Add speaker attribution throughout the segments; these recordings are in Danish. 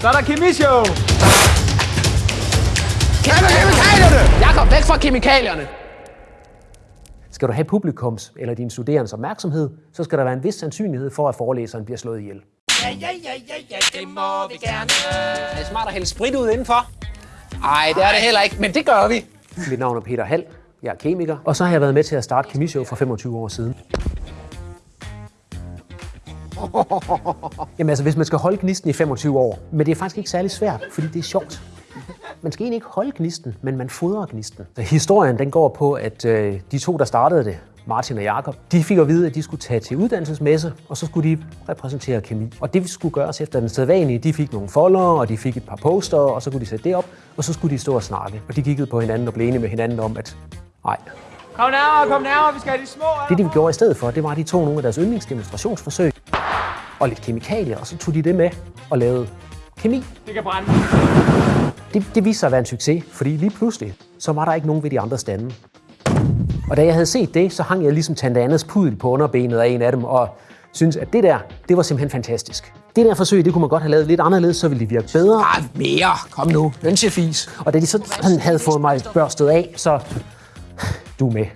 Speaker 1: Så er der kemishow.
Speaker 2: Kemikalierne! Jakob, væk fra kemikalierne!
Speaker 3: Skal du have publikums eller din studerendes opmærksomhed, så skal der være en vis sandsynlighed for, at forelæseren bliver slået ihjel.
Speaker 2: Ja, ja, ja, ja, ja, det må vi gerne. Er det smart at hælde sprit ud indenfor? Nej, det er det heller ikke, men det gør vi.
Speaker 3: Mit navn er Peter Hall. Jeg er kemiker, og så har jeg været med til at starte Kemishow for 25 år siden. Jamen altså, hvis man skal holde gnisten i 25 år, men det er faktisk ikke særlig svært, fordi det er sjovt. Man skal egentlig ikke holde gnisten, men man fodrer gnisten. Så historien den går på, at øh, de to, der startede det, Martin og Jakob, de fik at vide, at de skulle tage til uddannelsesmesse, og så skulle de repræsentere kemi. Og det skulle gøres efter den sædvanlige. De fik nogle folder, og de fik et par poster, og så kunne de sætte det op, og så skulle de stå og snakke. Og de kiggede på hinanden og blev enige med hinanden om, at nej,
Speaker 1: Kom nærmere, kom nærmere, vi skal have de små.
Speaker 3: det de gjorde i stedet for, det var, at de tog nogle af deres yndlingsdemonstrationsforsøg og lidt kemikalier, og så tog de det med og lavede kemi.
Speaker 1: Det kan brænde.
Speaker 3: Det, det viste sig at være en succes, fordi lige pludselig, så var der ikke nogen ved de andre stande. Og da jeg havde set det, så hang jeg ligesom Tante Annas pudel på underbenet af en af dem, og syntes, at det der, det var simpelthen fantastisk. Det der forsøg, det kunne man godt have lavet lidt anderledes, så ville det virke bedre.
Speaker 2: Ah, mere. Kom nu. Hønsefis.
Speaker 3: Og da de så sådan havde fået mig børstet af, så du er med.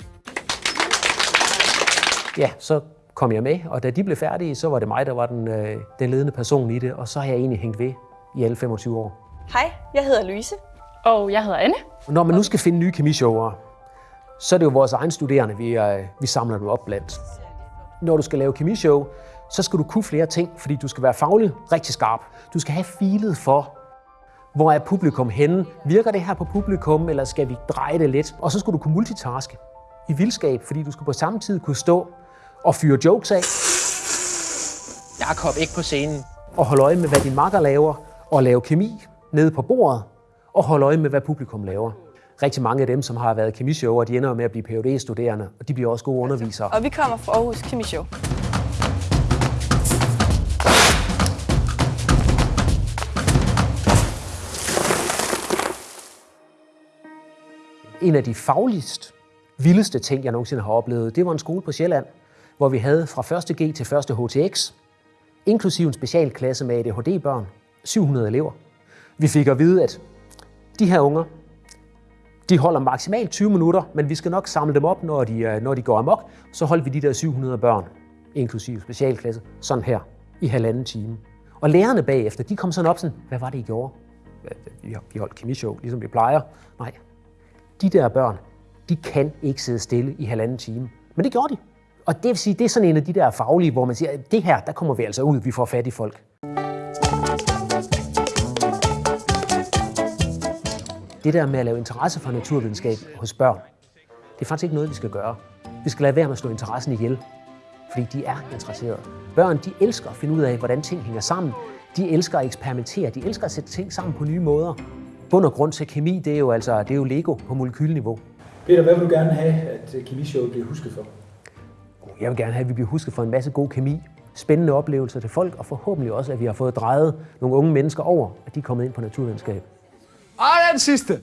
Speaker 3: Ja, så kom jeg med, og da de blev færdige, så var det mig, der var den, øh, den ledende person i det, og så har jeg egentlig hængt ved i alle 25 år.
Speaker 4: Hej, jeg hedder Louise.
Speaker 5: Og jeg hedder Anne.
Speaker 3: Når man nu skal finde nye kemishower, så er det jo vores egen studerende, vi, øh, vi samler dem op blandt. Når du skal lave kemishow, så skal du kunne flere ting, fordi du skal være faglig rigtig skarp. Du skal have filet for, hvor er publikum henne? Virker det her på publikum, eller skal vi dreje det lidt? Og så skal du kunne multitaske i vildskab, fordi du skal på samme tid kunne stå og fyre jokes af,
Speaker 2: Jakob, ikke på scenen.
Speaker 3: og holde øje med, hvad din makker laver, og lave kemi nede på bordet, og holde øje med, hvad publikum laver. Rigtig mange af dem, som har været kemishower, de ender med at blive phd studerende og de bliver også gode undervisere.
Speaker 4: Og vi kommer fra Aarhus Kemi Show.
Speaker 3: En af de fagligst vildeste ting, jeg nogensinde har oplevet, det var en skole på Sjælland, hvor vi havde fra 1.G til 1. HTX, inklusive en specialklasse med ADHD-børn, 700 elever. Vi fik at vide, at de her unger, de holder maksimalt 20 minutter, men vi skal nok samle dem op, når de, øh, når de går amok. Så holdt vi de der 700 børn, inklusive specialklasse, sådan her, i halvanden time. Og lærerne bagefter, de kom sådan op sådan, hvad var det, I gjorde? Vi holdt kemishow, ligesom vi plejer. Nej, de der børn, de kan ikke sidde stille i halvanden time. Men det gjorde de. Og det vil sige, det er sådan en af de der faglige, hvor man siger, at det her, der kommer vi altså ud, vi får fat i folk. Det der med at lave interesse for naturvidenskab hos børn, det er faktisk ikke noget, vi skal gøre. Vi skal lade være med at slå interessen ihjel, fordi de er interesserede. Børn, de elsker at finde ud af, hvordan ting hænger sammen. De elsker at eksperimentere. De elsker at sætte ting sammen på nye måder. Bund og grund til kemi, det er jo altså det er jo Lego på molekylniveau.
Speaker 6: Peter, hvad vil du gerne have, at kemishowet bliver husket for?
Speaker 3: Jeg vil gerne have, at vi bliver husket for en masse god kemi, spændende oplevelser til folk, og forhåbentlig også, at vi har fået drejet nogle unge mennesker over, at de er kommet ind på naturvidenskab.
Speaker 1: Og den sidste.